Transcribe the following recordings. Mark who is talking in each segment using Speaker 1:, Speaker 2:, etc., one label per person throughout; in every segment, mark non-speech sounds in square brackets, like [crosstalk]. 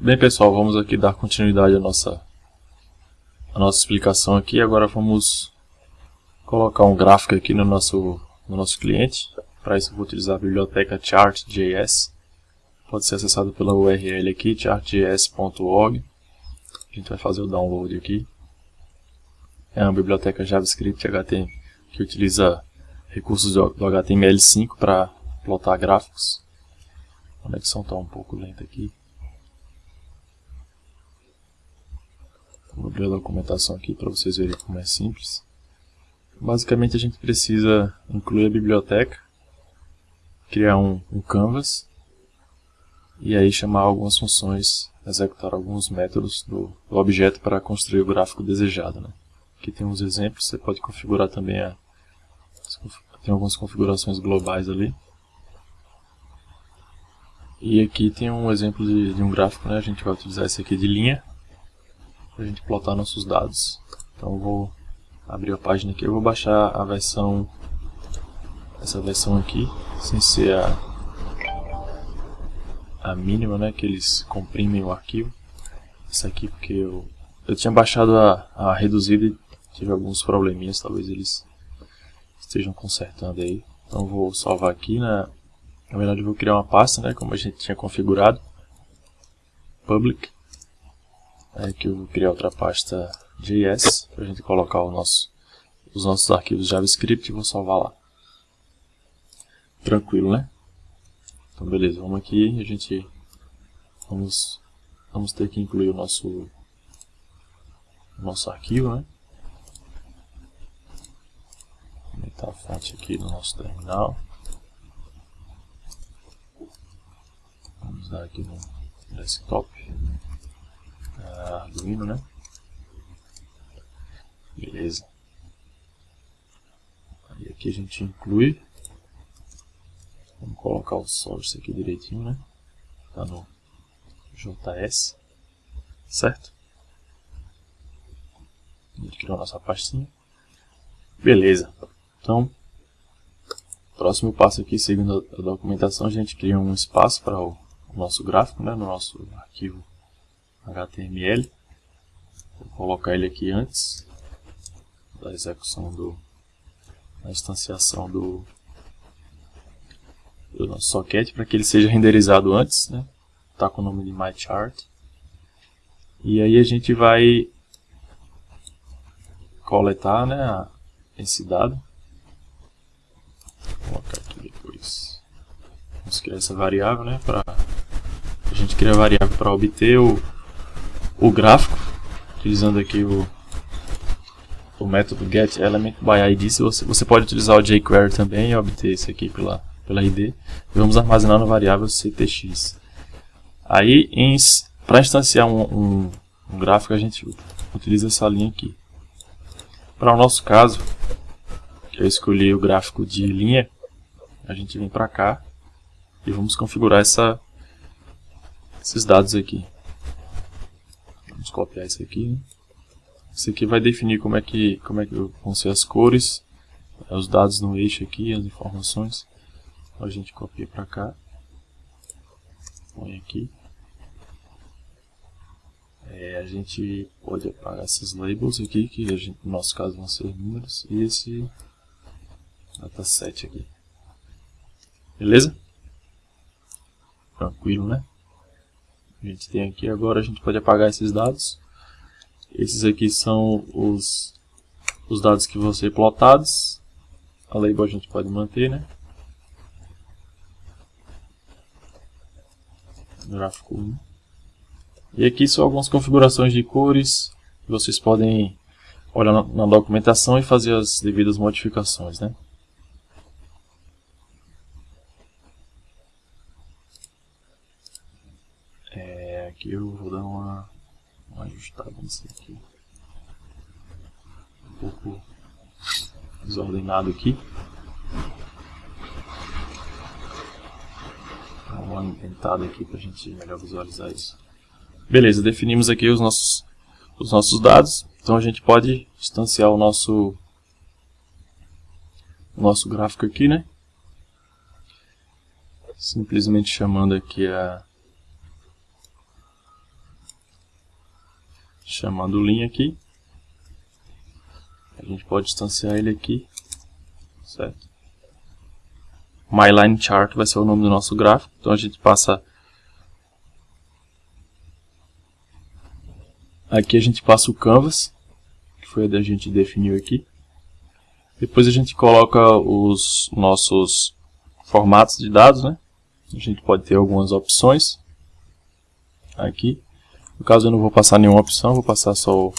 Speaker 1: Bem pessoal, vamos aqui dar continuidade à nossa, à nossa explicação aqui. Agora vamos colocar um gráfico aqui no nosso, no nosso cliente. Para isso eu vou utilizar a biblioteca chart.js. Pode ser acessado pela URL aqui, chartjs.org. A gente vai fazer o download aqui. É uma biblioteca JavaScript HTML que utiliza recursos do HTML5 para plotar gráficos. A conexão está um pouco lenta aqui. Vou abrir a documentação aqui para vocês verem como é simples. Basicamente a gente precisa incluir a biblioteca, criar um, um canvas e aí chamar algumas funções, executar alguns métodos do, do objeto para construir o gráfico desejado. Né? Aqui tem uns exemplos, você pode configurar também a, tem algumas configurações globais ali. E aqui tem um exemplo de, de um gráfico, né? a gente vai utilizar esse aqui de linha para a gente plotar nossos dados. Então vou abrir a página aqui, eu vou baixar a versão, essa versão aqui, sem ser a, a mínima, né, que eles comprimem o arquivo. Essa aqui porque eu, eu tinha baixado a, a reduzida e tive alguns probleminhas, talvez eles estejam consertando aí. Então vou salvar aqui, na, na verdade eu vou criar uma pasta, né, como a gente tinha configurado, public. Aqui eu vou criar outra pasta JS para a gente colocar nosso, os nossos arquivos JavaScript e vou salvar lá. Tranquilo, né? Então beleza, vamos aqui a gente vamos, vamos ter que incluir o nosso, nosso arquivo, né? Vou aumentar a fonte aqui no nosso terminal. Vamos dar aqui no desktop. Arduino, né? Beleza. Aí aqui a gente inclui. Vamos colocar o source aqui direitinho, né? Tá no JS. Certo? Gente criou a nossa pastinha. Beleza. Então, próximo passo aqui, seguindo a documentação, a gente cria um espaço para o nosso gráfico, né? No nosso arquivo HTML. Vou colocar ele aqui antes da execução do da instanciação do, do nosso socket para que ele seja renderizado antes, né? Tá com o nome de myChart. E aí a gente vai coletar, né, esse dado. Vou colocar aqui depois. Vamos criar essa variável, né, para a gente criar a variável para obter o o gráfico, utilizando aqui o, o método getElementById. Você, você pode utilizar o jQuery também e obter isso aqui pela, pela ID. E vamos armazenar na variável ctx. Aí, para instanciar um, um, um gráfico, a gente utiliza essa linha aqui. Para o nosso caso, eu escolhi o gráfico de linha, a gente vem para cá e vamos configurar essa, esses dados aqui. Vamos copiar isso aqui. Isso aqui vai definir como é que, como é que vão ser as cores, os dados no eixo aqui, as informações. Então a gente copia para cá. Põe aqui. É, a gente pode apagar esses labels aqui, que gente, no nosso caso vão ser números, e esse dataset aqui. Beleza? Tranquilo, né? A gente tem aqui agora, a gente pode apagar esses dados. Esses aqui são os, os dados que vão ser plotados. A label a gente pode manter, né? Gráfico 1. E aqui são algumas configurações de cores. Vocês podem olhar na, documentação e fazer as devidas modificações, né? Aqui eu vou dar uma, uma ajustada nisso aqui. Um pouco desordenado aqui. Dar uma inventada aqui para a gente melhor visualizar isso. Beleza, definimos aqui os nossos, os nossos dados. Então a gente pode instanciar o nosso, o nosso gráfico aqui, né? Simplesmente chamando aqui a chamando linha aqui. A gente pode instanciar ele aqui, certo? MyLine Chart vai ser o nome do nosso gráfico, então a gente passa Aqui a gente passa o canvas, que foi a que a gente definiu aqui. Depois a gente coloca os nossos formatos de dados, né? A gente pode ter algumas opções aqui. No caso eu não vou passar nenhuma opção, vou passar só o,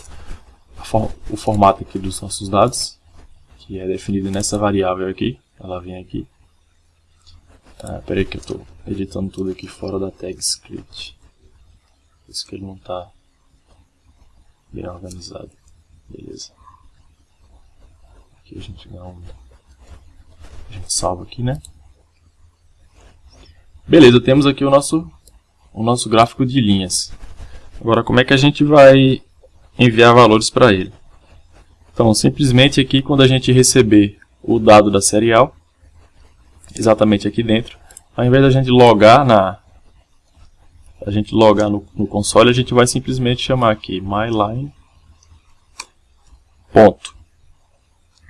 Speaker 1: o formato aqui dos nossos dados, que é definido nessa variável aqui. Ela vem aqui. Ah, peraí que eu estou editando tudo aqui fora da tag script. Por isso que ele não está bem organizado. Beleza. Aqui a gente dá um... A gente salva aqui, né? Beleza, temos aqui o nosso, o nosso gráfico de linhas. Agora, como é que a gente vai enviar valores para ele? Então, simplesmente aqui, quando a gente receber o dado da serial, exatamente aqui dentro, ao invés da gente logar na, a gente logar no, no console, a gente vai simplesmente chamar aqui myline ponto.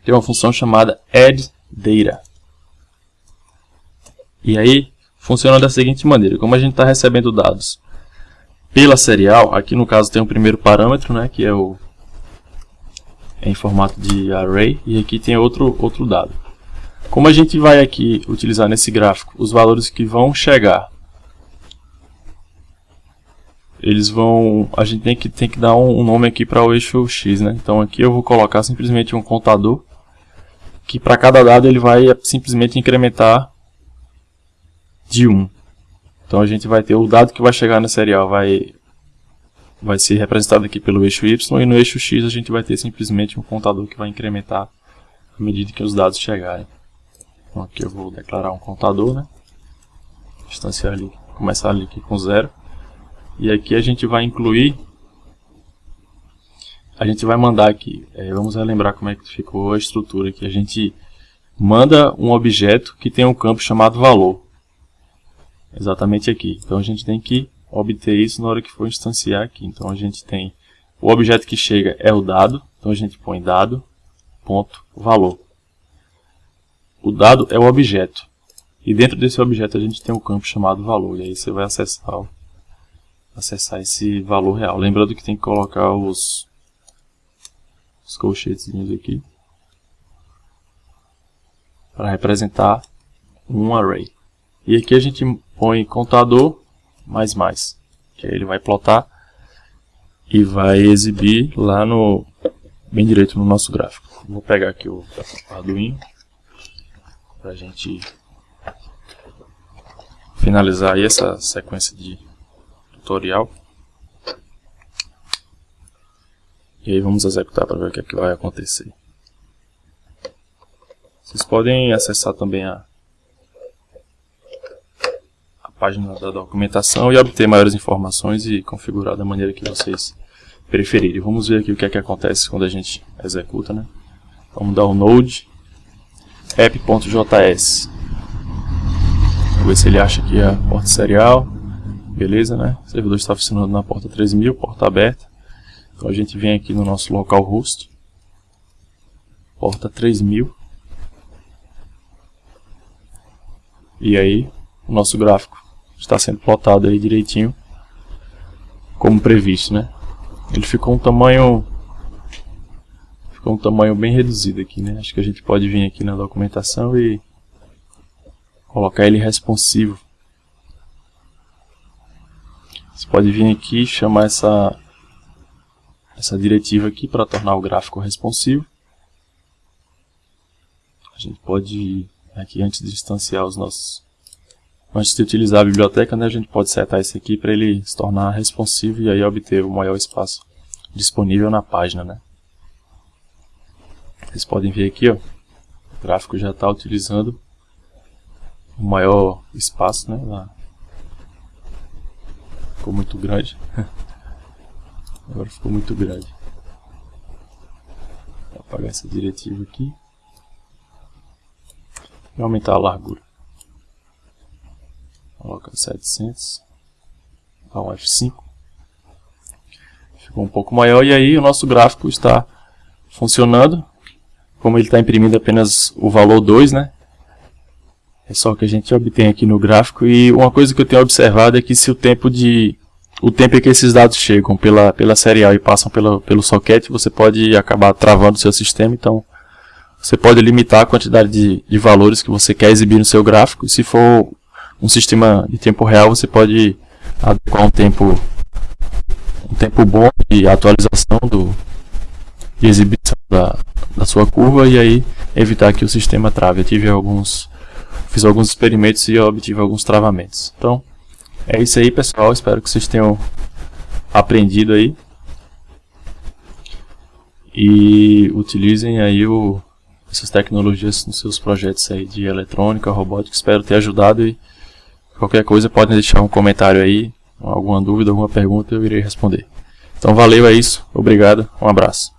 Speaker 1: Tem uma função chamada addData. E aí funciona da seguinte maneira: como a gente está recebendo dados pela serial, aqui no caso tem o primeiro parâmetro, né, que é o é em formato de array, e aqui tem outro outro dado. Como a gente vai aqui utilizar nesse gráfico os valores que vão chegar eles vão, a gente tem que, tem que dar um, um nome aqui para o eixo X, né? Então aqui eu vou colocar simplesmente um contador, que para cada dado ele vai simplesmente incrementar de 1. Então a gente vai ter o dado que vai chegar na serial vai, vai ser representado aqui pelo eixo Y, e no eixo X a gente vai ter simplesmente um contador que vai incrementar à medida que os dados chegarem. Então aqui eu vou declarar um contador, né? Distanciar ali, começar ali aqui com zero. E aqui a gente vai incluir, a gente vai mandar aqui, é, vamos relembrar como é que ficou a estrutura aqui. A gente manda um objeto que tem um campo chamado valor. Exatamente aqui. Então a gente tem que obter isso na hora que for instanciar aqui. Então a gente tem o objeto que chega é o dado, então a gente põe dado, ponto, valor. O dado é o objeto. E dentro desse objeto a gente tem um campo chamado valor. E aí você vai acessar acessar esse valor real. Lembrando que tem que colocar os, os aqui para representar um array. E aqui a gente põe contador mais mais, que aí ele vai plotar e vai exibir lá no bem direito no nosso gráfico. Vou pegar aqui o Arduino para a gente finalizar aí essa sequência de tutorial. E aí vamos executar para ver o que, é que vai acontecer. Vocês podem acessar também a, página da documentação e obter maiores informações e configurar da maneira que vocês preferirem. Vamos ver aqui o que é que acontece quando a gente executa, né? Vamos dar o node app.js. Vamos ver se ele acha aqui a porta serial. Beleza, né? O servidor está funcionando na porta 3000, porta aberta. Então a gente vem aqui no nosso localhost, porta 3000. E aí, o nosso gráfico está sendo plotado aí direitinho, como previsto, né? Ele ficou um tamanho ficou um tamanho bem reduzido aqui, né? Acho que a gente pode vir aqui na documentação e colocar ele responsivo você pode vir aqui e chamar essa, essa diretiva aqui para tornar o gráfico responsivo. A gente pode, aqui antes de instanciar os nossos... Antes de utilizar a biblioteca, né, a gente pode setar esse aqui para ele se tornar responsivo e aí obter o maior espaço disponível na página. Né? Vocês podem ver aqui, ó, o gráfico já está utilizando o maior espaço né, na, ficou muito grande. [laughs] Agora ficou muito grande. Vou apagar essa diretiva aqui. E aumentar a largura. Coloca 700. Dá um F5. ficou um pouco maior e aí o nosso gráfico está funcionando. Como ele está imprimindo apenas o valor 2, né? É só o que a gente obtém aqui no gráfico. E uma coisa que eu tenho observado é que se o tempo de o tempo em que esses dados chegam pela, pela serial e passam pela, pelo socket, você pode acabar travando o seu sistema. Então, você pode limitar a quantidade de, de valores que você quer exibir no seu gráfico. Se for um sistema de tempo real, você pode adequar um tempo, um tempo bom de atualização do, de exibição da, da sua curva e aí evitar que o sistema trave. Eu tive alguns, fiz alguns experimentos e obtive alguns travamentos. Então, é isso aí pessoal, espero que vocês tenham aprendido aí. E utilizem aí o, essas tecnologias nos seus projetos aí de eletrônica, robótica. Espero ter ajudado e qualquer coisa podem deixar um comentário aí, alguma dúvida, alguma pergunta eu irei responder. Então valeu, é isso. Obrigado, um abraço.